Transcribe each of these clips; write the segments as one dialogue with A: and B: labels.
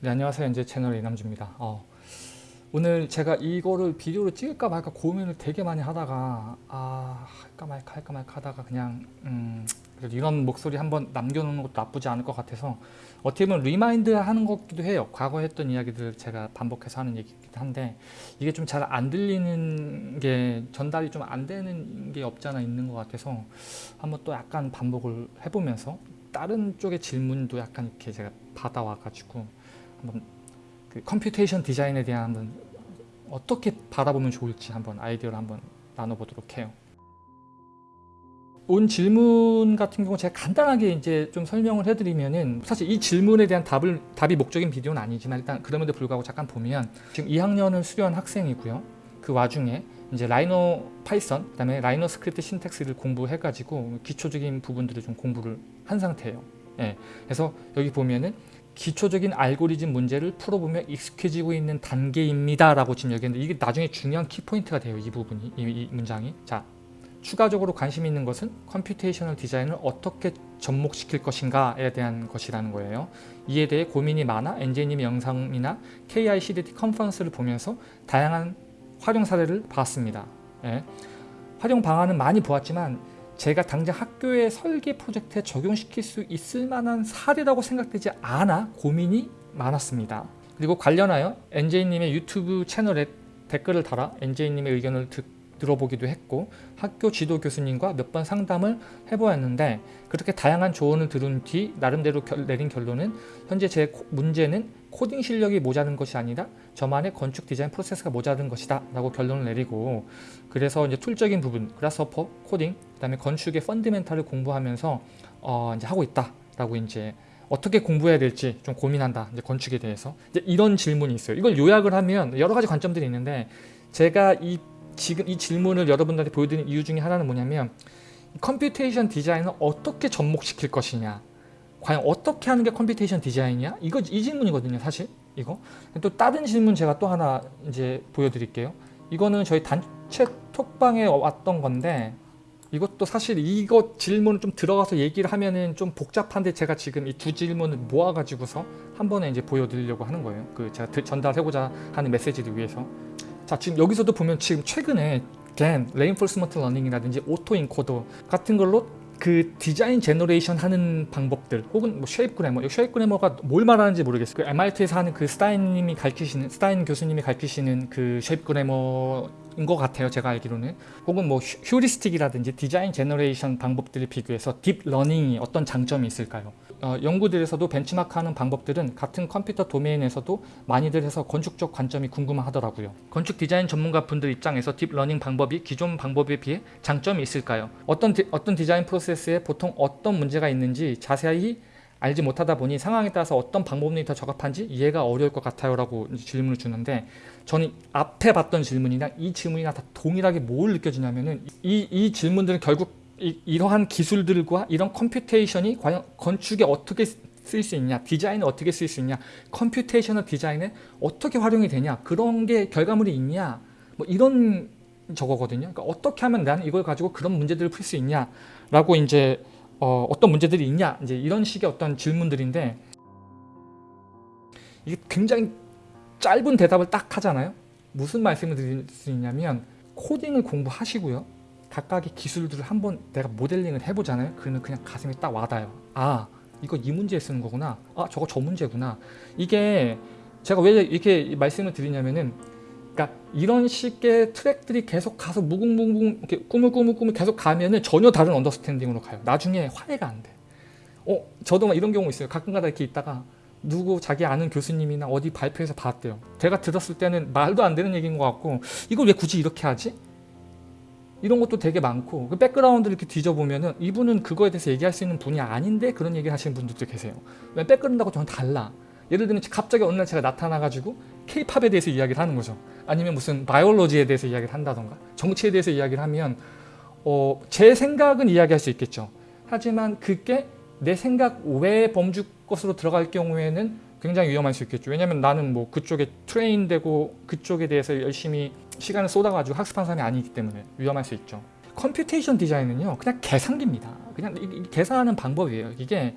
A: 네, 안녕하세요. NJ 채널 이남주입니다. 어, 오늘 제가 이거를 비디오로 찍을까 말까 고민을 되게 많이 하다가 아 할까 말까 할까 말까 하다가 그냥 음, 그래도 이런 목소리 한번 남겨놓는 것도 나쁘지 않을 것 같아서 어떻게 보면 remind 하는 것기도 해요. 과거 했던 이야기들 제가 반복해서 하는 얘기이기도 한데 이게 좀 잘 안 들리는 게 전달이 좀 안 되는 게 없지 않아 있는 것 같아서 한번 또 약간 반복을 해보면서 다른 쪽의 질문도 약간 이렇게 제가 받아와 가지고 한번 그 computation 디자인에 대한 한번 어떻게 바라보면 좋을지 한번 아이디어를 한번 나눠보도록 해요. 온 질문 같은 경우 제가 간단하게 이제 좀 설명을 해드리면은 사실 이 질문에 대한 답을 답이 목적인 비디오는 아니지만 일단 그럼에도 불구하고 잠깐 보면 지금 2학년을 수료한 학생이고요. 그 와중에 이제 Rhino Python 그다음에 Rhino Script Syntax를 공부해가지고 기초적인 부분들을 좀 공부를 한 상태예요. 예, 그래서 여기 보면은 기초적인 알고리즘 문제를 풀어보며 익숙해지고 있는 단계입니다 라고 지금 여기했는데 이게 나중에 중요한 키포인트가 돼요 이 부분이 이, 이 문장이. 자 추가적으로 관심 있는 것은 computational 디자인을 어떻게 접목시킬 것인가에 대한 것이라는 거예요. 이에 대해 고민이 많아 NJ님의 영상이나 KICDT 컨퍼런스를 보면서 다양한 활용 사례를 봤습니다. 예. 활용 방안은 많이 보았지만 제가 당장 학교의 설계 프로젝트에 적용시킬 수 있을 만한 사례라고 생각되지 않아 고민이 많았습니다. 그리고 관련하여 NJ님의 유튜브 채널에 댓글을 달아 NJ님의 의견을 듣, 들어보기도 했고 학교 지도 교수님과 몇 번 상담을 해보았는데 그렇게 다양한 조언을 들은 뒤 나름대로 결, 내린 결론은 현재 제 문제는 코딩 실력이 모자른 것이 아니라 저만의 건축 디자인 프로세스가 모자른 것이다 라고 결론을 내리고 그래서 이제 tool적인 부분 Grasshopper 코딩 그 다음에 건축의 fundamental을 공부하면서 어 이제 하고 있다 라고 이제 어떻게 공부해야 될지 좀 고민한다 이제 건축에 대해서. 이제 이런 질문이 있어요. 이걸 요약을 하면 여러 가지 관점들이 있는데 제가 이 지금 이 질문을 여러분들한테 보여드리는 이유 중에 하나는 뭐냐면 computation 디자인을 어떻게 접목시킬 것이냐 과연 어떻게 하는 게 computation 디자인이야? 이거 이 질문이거든요 사실. 이거. 또 다른 질문 제가 또 하나 이제 보여드릴게요. 이거는 저희 단체 톡방에 왔던 건데 이것도 사실 이거 질문을 좀 들어가서 얘기를 하면은 좀 복잡한데 제가 지금 이 두 질문을 모아가지고서 한 번에 이제 보여드리려고 하는 거예요. 그 제가 전달하고자 하는 메시지를 위해서. 자 지금 여기서도 보면 지금 최근에 GAN, reinforcement learning이라든지 autoencoder 같은 걸로 그 design generation 하는 방법들 혹은 뭐 shape grammar shape grammar가 뭘 말하는지 모르겠어요. 그 MIT에서 하는 그 스타인님이 가르치시는 스타인 교수님이 가르치시는 그 shape grammar 인 것 같아요 제가 알기로는 혹은 뭐 heuristic이라든지 design generation 방법들을 비교해서 deep learning이 어떤 장점이 있을까요 어, 연구들에서도 benchmark하는 방법들은 같은 컴퓨터 도메인에서도 많이들 해서 건축적 관점이 궁금하더라고요. 건축 디자인 전문가 분들 입장에서 deep learning 방법이 기존 방법에 비해 장점이 있을까요? 어떤, 디, 어떤 디자인 프로세스에 보통 어떤 문제가 있는지 자세히 알지 못하다 보니 상황에 따라서 어떤 방법론이 더 적합한지 이해가 어려울 것 같아요 라고 질문을 주는데 저는 앞에 봤던 질문이랑 이 질문이랑 다 동일하게 뭘 느껴지냐면은 이, 이 질문들은 결국 이, 러한 기술들과 이런 computation이 과연 건축에 어떻게 쓸 수 있냐 디자인에 어떻게 쓸 수 있냐 computational 디자인에 어떻게 활용이 되냐 그런 게 결과물이 있냐 뭐 이런 저거거든요. 그러니까 어떻게 하면 나는 이걸 가지고 그런 문제들을 풀 수 있냐 라고 이제 어, 어떤 문제들이 있냐? 이제 이런 식의 어떤 질문들인데 이게 굉장히 짧은 대답을 딱 하잖아요. 무슨 말씀을 드릴 수 있냐면 코딩을 공부하시고요. 각각의 기술들을 한번 내가 모델링을 해보잖아요. 그러면 그냥 가슴이 딱 와닿아요. 아 이거 이 문제에 쓰는 거구나. 아 저거 저 문제구나. 이게 제가 왜 이렇게 말씀을 드리냐면은 그러니까 이런 식의 트랙들이 계속 가서 무궁무궁 이렇게 꾸물꾸물꾸물 계속 가면은 전혀 다른 언더스탠딩으로 가요. 나중에 화해가 안 돼. 어 저도 막 이런 경우 있어요. 가끔가다 이렇게 있다가 누구 자기 아는 교수님이나 어디 발표해서 봤대요. 제가 들었을 때는 말도 안 되는 얘기인 것 같고 이걸 왜 굳이 이렇게 하지? 이런 것도 되게 많고 그 백그라운드를 이렇게 뒤져보면은 이분은 그거에 대해서 얘기할 수 있는 분이 아닌데 그런 얘기를 하시는 분들도 계세요. 왜 백그라운드하고 저는 달라 예를 들면 갑자기 어느 날 제가 나타나가지고 케이팝에 대해서 이야기를 하는 거죠. 아니면 무슨 바이올로지에 대해서 이야기를 한다던가 정치에 대해서 이야기를 하면 어, 제 생각은 이야기할 수 있겠죠. 하지만 그게 내 생각 외의 범주 것으로 들어갈 경우에는 굉장히 위험할 수 있겠죠. 왜냐면 나는 뭐 그쪽에 train되고 그쪽에 대해서 열심히 시간을 쏟아가지고 학습한 사람이 아니기 때문에 위험할 수 있죠. computation 디자인은요 그냥 계산기입니다. 그냥 계산하는 방법이에요. 이게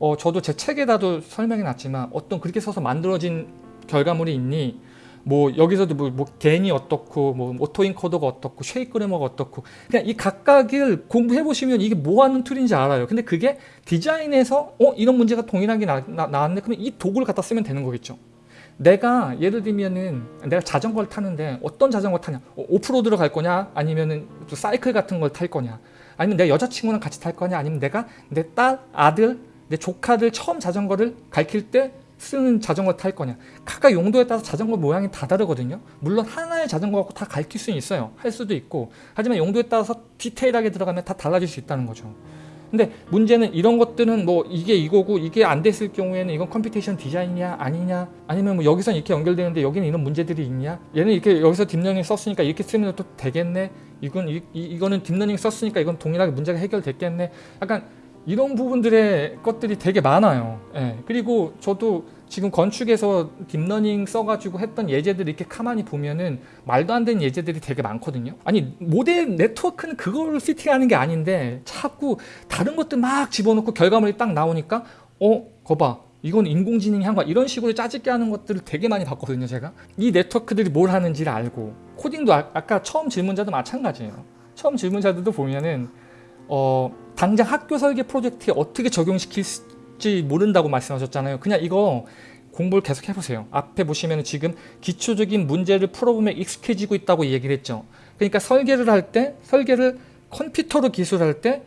A: 어, 저도 제 책에다도 설명해 놨지만 어떤 그렇게 써서 만들어진 결과물이 있니? 뭐 여기서도 뭐, 뭐 GAN이 어떻고 뭐 autoencoder가 어떻고 shape grammar가 어떻고. 그냥 이 각각을 공부해 보시면 이게 뭐 하는 툴인지 알아요. 근데 그게 디자인에서 어 이런 문제가 동일하게 나, 나, 나왔네? 그러면 이 도구를 갖다 쓰면 되는 거겠죠. 내가 예를 들면은 내가 자전거를 타는데 어떤 자전거 타냐? 어, 오프로드로 갈 거냐? 아니면은 또 사이클 같은 걸 탈 거냐? 아니면 내 여자친구랑 같이 탈 거냐? 아니면 내가 내 딸 아들 내 조카들 처음 자전거를 가르칠 때 쓰는 자전거 탈 거냐. 각각 용도에 따라서 자전거 모양이 다 다르거든요. 물론 하나의 자전거 갖고 다 가르칠 수는 있어요. 할 수도 있고. 하지만 용도에 따라서 디테일하게 들어가면 다 달라질 수 있다는 거죠. 근데 문제는 이런 것들은 뭐 이게 이거고 이게 안 됐을 경우에는 이건 computation 디자인이냐 아니냐 아니면 뭐 여기서 이렇게 연결되는데 여기는 이런 문제들이 있냐. 얘는 이렇게 여기서 deep learning 썼으니까 이렇게 쓰면 또 되겠네. 이건 이, 이, 이거는 deep learning 썼으니까 이건 동일하게 문제가 해결됐겠네. 약간 이런 부분들의 것들이 되게 많아요. 예. 그리고 저도 지금 건축에서 deep learning 써가지고 했던 예제들 이렇게 가만히 보면은 말도 안 되는 예제들이 되게 많거든요. 아니 모델 네트워크는 그걸 fitting하는 게 아닌데 자꾸 다른 것들 막 집어넣고 결과물이 딱 나오니까 어 거봐 이건 인공지능이 한 거야 이런 식으로 짜집게 하는 것들을 되게 많이 봤거든요 제가 이 네트워크들이 뭘 하는지를 알고 코딩도 아, 아까 처음 질문자도 마찬가지예요 처음 질문자들도 보면은 어, 당장 학교 설계 프로젝트에 어떻게 적용시킬지 모른다고 말씀하셨잖아요. 그냥 이거 공부를 계속 해보세요. 앞에 보시면 지금 기초적인 문제를 풀어보면 익숙해지고 있다고 얘기를 했죠. 그러니까 설계를 할 때, 설계를 컴퓨터로 기술할 때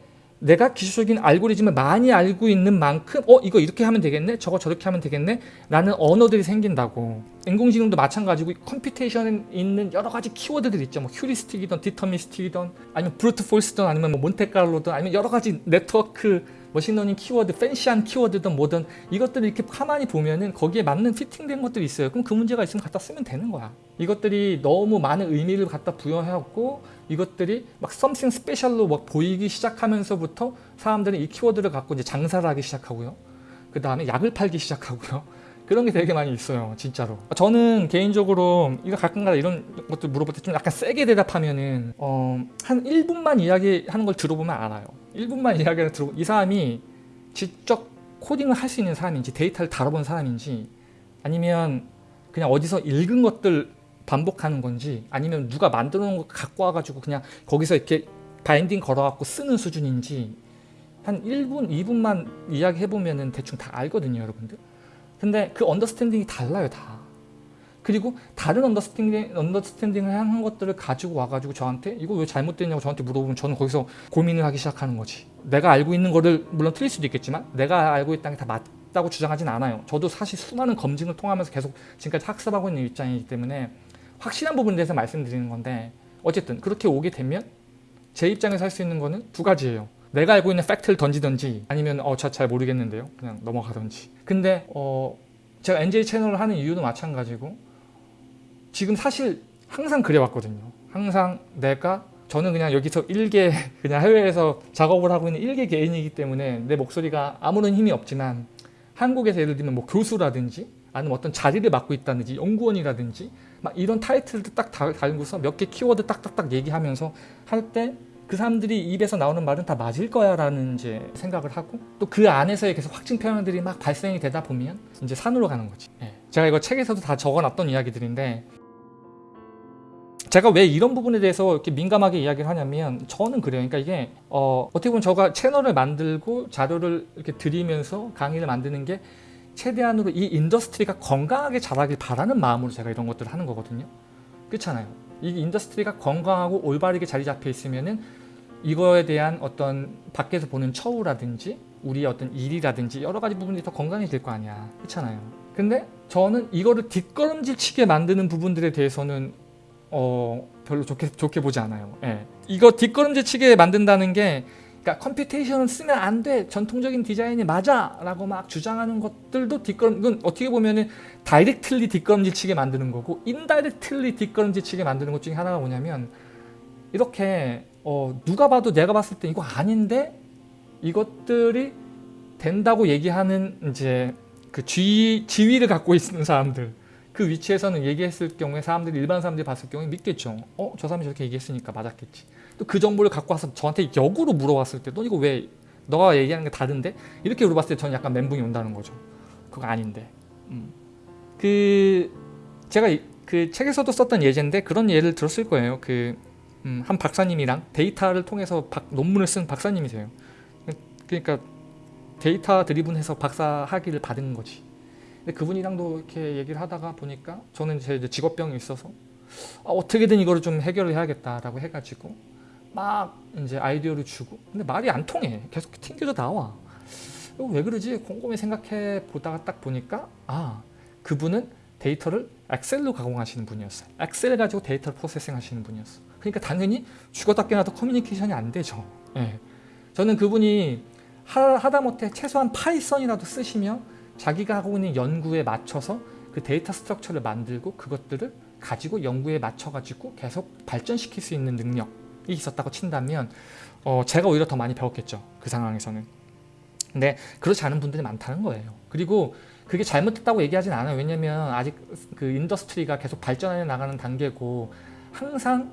A: 내가 기술적인 알고리즘을 많이 알고 있는 만큼 어 이거 이렇게 하면 되겠네 저거 저렇게 하면 되겠네 라는 언어들이 생긴다고 인공지능도 마찬가지고 computation에 있는 여러 가지 키워드들 있죠 뭐 heuristic이든 deterministic이든 아니면 brute force든 아니면 뭐 몬테칼로든 아니면 여러 가지 네트워크 machine learning 키워드, fancy한 키워드든 뭐든 이것들을 이렇게 가만히 보면은 거기에 맞는 fitting된 것들이 있어요. 그럼 그 문제가 있으면 갖다 쓰면 되는 거야. 이것들이 너무 많은 의미를 갖다 부여해갖고 이것들이 막 something special로 막 보이기 시작하면서부터 사람들은 이 키워드를 갖고 이제 장사를 하기 시작하고요. 그 다음에 약을 팔기 시작하고요. 그런 게 되게 많이 있어요 진짜로 저는 개인적으로 이거 가끔가다 이런 것들 물어볼 때 좀 약간 세게 대답하면은 어, 한 1분만 이야기하는 걸 들어보면 알아요 1분만 이야기를 들어보면 이 사람이 직접 코딩을 할 수 있는 사람인지 데이터를 다뤄본 사람인지 아니면 그냥 어디서 읽은 것들 반복하는 건지 아니면 누가 만들어 놓은 거 갖고 와가지고 그냥 거기서 이렇게 binding 걸어갖고 쓰는 수준인지 한 1분, 2분만 이야기해보면 대충 다 알거든요 여러분들. 근데 그 understanding이 달라요 다. 그리고 다른 understanding, understanding을 한 것들을 가지고 와가지고 저한테 이거 왜 잘못됐냐고 저한테 물어보면 저는 거기서 고민을 하기 시작하는 거지. 내가 알고 있는 거를 물론 틀릴 수도 있겠지만 내가 알고 있다는 게 다 맞다고 주장하진 않아요. 저도 사실 수많은 검증을 통하면서 계속 지금까지 학습하고 있는 입장이기 때문에 확실한 부분에 대해서 말씀드리는 건데 어쨌든 그렇게 오게 되면 제 입장에서 할 수 있는 거는 두 가지예요. 내가 알고 있는 팩트를 던지든지 아니면 어저잘 모르겠는데요. 그냥 넘어가든지. 근데 어 제가 NJ 채널을 하는 이유도 마찬가지고 지금 사실 항상 그래왔거든요. 항상 내가 저는 그냥 여기서 일개 그냥 해외에서 작업을 하고 있는 일개 개인이기 때문에 내 목소리가 아무런 힘이 없지만 한국에서 예를 들면 뭐 교수라든지 아니면 어떤 자리를 맡고 있다든지 연구원이라든지 막 이런 타이틀도 딱 달고서 몇 개 키워드 딱딱딱 얘기하면서 할 때 그 사람들이 입에서 나오는 말은 다 맞을 거야 라는 이제 생각을 하고 또 그 안에서의 계속 확증 표현들이 막 발생이 되다 보면 이제 산으로 가는 거지 예. 제가 이거 책에서도 다 적어놨던 이야기들인데 제가 왜 이런 부분에 대해서 이렇게 민감하게 이야기를 하냐면 저는 그래요 그러니까 이게 어, 어떻게 보면 제가 채널을 만들고 자료를 이렇게 드리면서 강의를 만드는 게 최대한으로 이 industry가 건강하게 자라길 바라는 마음으로 제가 이런 것들을 하는 거거든요. 그렇잖아요. 이 industry가 건강하고 올바르게 자리 잡혀 있으면은 이거에 대한 어떤 밖에서 보는 처우라든지 우리의 어떤 일이라든지 여러 가지 부분들이 더 건강해질 거 아니야. 그렇잖아요. 근데 저는 이거를 뒷걸음질 치게 만드는 부분들에 대해서는 어 별로 좋게 좋게 보지 않아요. 예. 이거 뒷걸음질 치게 만든다는 게 그러니까 computation을 쓰면 안 돼. 전통적인 디자인이 맞아. 라고 막 주장하는 것들도 뒷걸음, 이건 어떻게 보면은 directly 뒷걸음질 치게 만드는 거고 indirectly 뒷걸음질 치게 만드는 것 중에 하나가 뭐냐면 이렇게 어, 누가 봐도 내가 봤을 때 이거 아닌데 이것들이 된다고 얘기하는 이제 그 지위, 지위를 갖고 있는 사람들 그 위치에서는 얘기했을 경우에 사람들이 일반 사람들이 봤을 경우에 믿겠죠. 어? 저 사람이 저렇게 얘기했으니까 맞았겠지. 또 그 정보를 갖고 와서 저한테 역으로 물어봤을 때너 이거 왜 너가 얘기하는 게 다른데 이렇게 물어봤을 때 저는 약간 멘붕이 온다는 거죠. 그거 아닌데. 음. 그 제가 이- 그 책에서도 썼던 예제인데 그런 예를 들었을 거예요. 그 음, 한 박사님이랑 데이터를 통해서 박- 논문을 쓴 박사님이세요. 그러니까 데이터 드리븐해서 박사 학위를 받은 거지. 근데 그분이랑도 이렇게 얘기를 하다가 보니까 저는 제 직업병이 있어서 아, 어떻게든 이거를 좀 해결을 해야겠다라고 해가지고 막 이제 아이디어를 주고 근데 말이 안 통해. 계속 튕겨져 나와. 왜 그러지? 곰곰이 생각해 보다가 딱 보니까 아 그분은 데이터를 엑셀로 가공하시는 분이었어요. 엑셀 가지고 데이터를 processing 하시는 분이었어. 그러니까 당연히 죽었다 깨나도 커뮤니케이션이 안 되죠. 예. 저는 그분이 하, 하다못해 최소한 파이썬이라도 쓰시면 자기가 하고 있는 연구에 맞춰서 그 data structure를 만들고 그것들을 가지고 연구에 맞춰 가지고 계속 발전시킬 수 있는 능력이 있었다고 친다면 어, 제가 오히려 더 많이 배웠겠죠. 그 상황에서는. 근데 그렇지 않은 분들이 많다는 거예요. 그리고 그게 잘못됐다고 얘기하진 않아요. 왜냐면 아직 그 industry가 계속 발전해 나가는 단계고 항상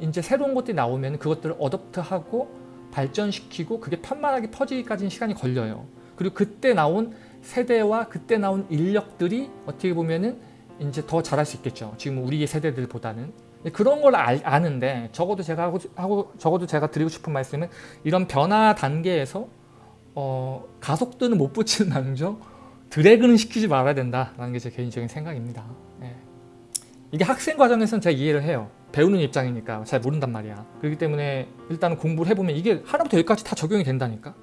A: 이제 새로운 것들이 나오면 그것들을 adapt하고 발전시키고 그게 편만하게 퍼지기까지는 시간이 걸려요. 그리고 그때 나온 세대와 그때 나온 인력들이 어떻게 보면은 이제 더 잘할 수 있겠죠. 지금 우리 세대들보다는 그런 걸 알- 아는데 적어도 제가 하고, 하고 적어도 제가 드리고 싶은 말씀은 이런 변화 단계에서 어, 가속도는 못 붙이는 망정 드래그는 시키지 말아야 된다라는 게 제 개인적인 생각입니다. 예. 이게 학생 과정에서는 제가 이해를 해요. 배우는 입장이니까 잘 모른단 말이야. 그렇기 때문에 일단은 공부를 해보면 이게 하나부터 열까지 다 적용이 된다니까.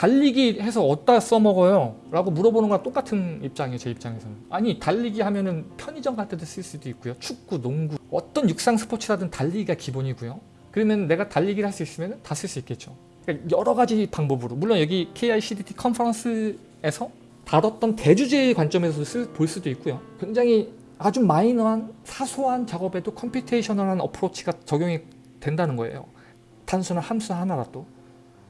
A: 달리기 해서 어디다 써먹어요? 라고 물어보는 거랑 똑같은 입장이에요. 제 입장에서는. 아니 달리기 하면은 편의점 갈 때도 쓸 수도 있고요. 축구, 농구 어떤 육상 스포츠라든 달리기가 기본이고요. 그러면 내가 달리기를 할 수 있으면 다 쓸 수 있겠죠. 그러니까 여러 가지 방법으로 물론 여기 KICDT conference에서 다뤘던 대주제의 관점에서 볼 수도 있고요. 굉장히 아주 마이너한 사소한 작업에도 computational한 approach가 적용이 된다는 거예요. 단순한 함수 하나라도.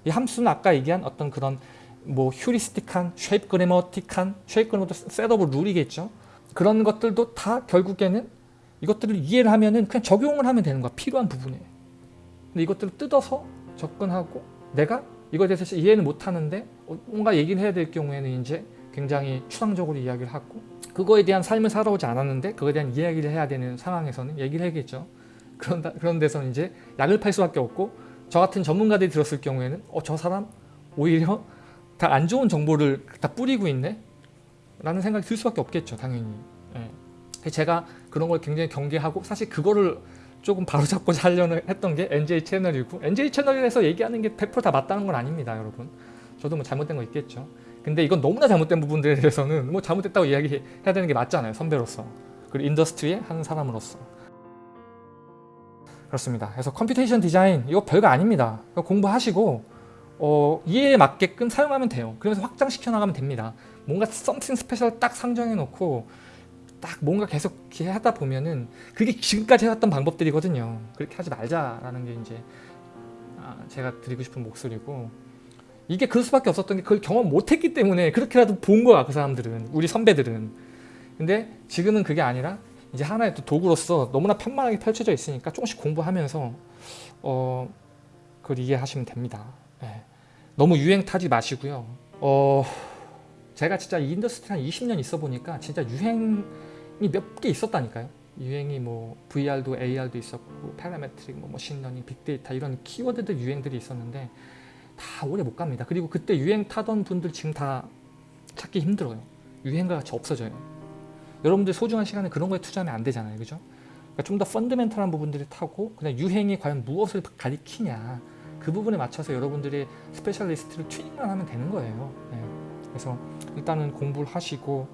A: 이 함수는 아까 얘기한 어떤 그런 뭐 heuristic한, shape grammatic한, shape grammatic setup rule이겠죠. 그런 것들도 다 결국에는 이것들을 이해를 하면은 그냥 적용을 하면 되는 거야. 필요한 부분에. 근데 이것들을 뜯어서 접근하고 내가 이거에 대해서 이해는 못하는데 어, 뭔가 얘기를 해야 될 경우에는 이제 굉장히 추상적으로 이야기를 하고 그거에 대한 삶을 살아오지 않았는데 그거에 대한 이야기를 해야 되는 상황에서는 얘기를 해야겠죠. 그런, 그런 데서는 이제 약을 팔 수밖에 없고 저 같은 전문가들이 들었을 경우에는 어, 저 사람 오히려 다 안 좋은 정보를 다 뿌리고 있네? 라는 생각이 들 수밖에 없겠죠. 당연히. 예. 제가 그런 걸 굉장히 경계하고 사실 그거를 조금 바로잡고자 하려는 했던 게 NJ 채널이고 NJ 채널에서 얘기하는 게 100%다 맞다는 건 아닙니다. 여러분. 저도 뭐 잘못된 거 있겠죠. 근데 이건 너무나 잘못된 부분들에 대해서는 뭐 잘못됐다고 이야기해야 되는 게 맞잖아요. 선배로서. 그리고 industry의 한 사람으로서. 그렇습니다. 그래서 computation 디자인 이거 별거 아닙니다. 공부하시고 어, 이해에 맞게끔 사용하면 돼요. 그러면서 확장시켜 나가면 됩니다. 뭔가 something special 딱 상정해 놓고 딱 뭔가 계속 하다 보면은 그게 지금까지 해왔던 방법들이거든요. 그렇게 하지 말자라는 게 이제 아, 제가 드리고 싶은 목소리고 이게 그럴 수밖에 없었던 게 그걸 경험 못했기 때문에 그렇게라도 본 거야 그 사람들은 우리 선배들은 근데 지금은 그게 아니라 이제 하나의 또 도구로서 너무나 편만하게 펼쳐져 있으니까 조금씩 공부하면서 어 그걸 이해하시면 됩니다 예. 너무 유행 타지 마시고요 어 제가 진짜 이 industry 한 20년 있어 보니까 진짜 유행이 몇 개 있었다니까요 유행이 뭐 VR도 AR도 있었고 parametric, 뭐 machine learning, 빅데이터 이런 키워드들 유행들이 있었는데 다 오래 못 갑니다. 그리고 그때 유행 타던 분들 지금 다 찾기 힘들어요. 유행과 같이 없어져요. 여러분들 소중한 시간에 그런 거에 투자하면 안 되잖아요. 그죠? 그러니까 좀 더 fundamental한 부분들을 타고 그냥 유행이 과연 무엇을 가리키냐 그 부분에 맞춰서 여러분들의 specialist를 튜닝만 하면 되는 거예요. 네. 그래서 일단은 공부를 하시고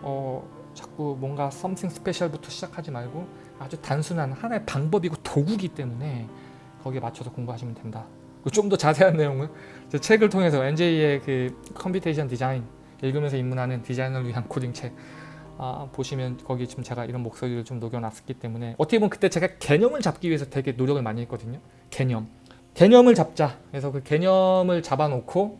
A: 어, 자꾸 뭔가 something special부터 시작하지 말고 아주 단순한 하나의 방법이고 도구기 때문에 거기에 맞춰서 공부하시면 된다. 좀 더 자세한 내용은 제 책을 통해서 NJ의 그 computation 디자인 읽으면서 입문하는 디자이너를 위한 코딩 책 아, 보시면 거기 지금 제가 이런 목소리를 좀 녹여놨기 때문에 어떻게 보면 그때 제가 개념을 잡기 위해서 되게 노력을 많이 했거든요. 개념. 개념을 잡자. 그래서 그 개념을 잡아놓고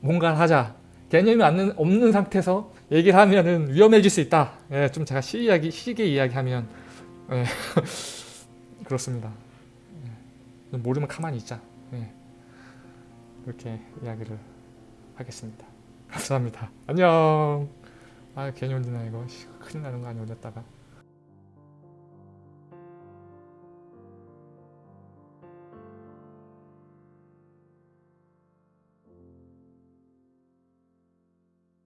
A: 뭔가를 하자. 개념이 없는, 없는 상태에서 얘기를 하면은 위험해질 수 있다. 예, 좀 제가 시 이야기, 시계 이야기하면 예, 그렇습니다. 예, 모르면 가만히 있자. 예. 이렇게 이야기를 하겠습니다. 감사합니다. 안녕. 아 괜히 올리나 이거 씨, 큰일 나는 거 아니야 올렸다가.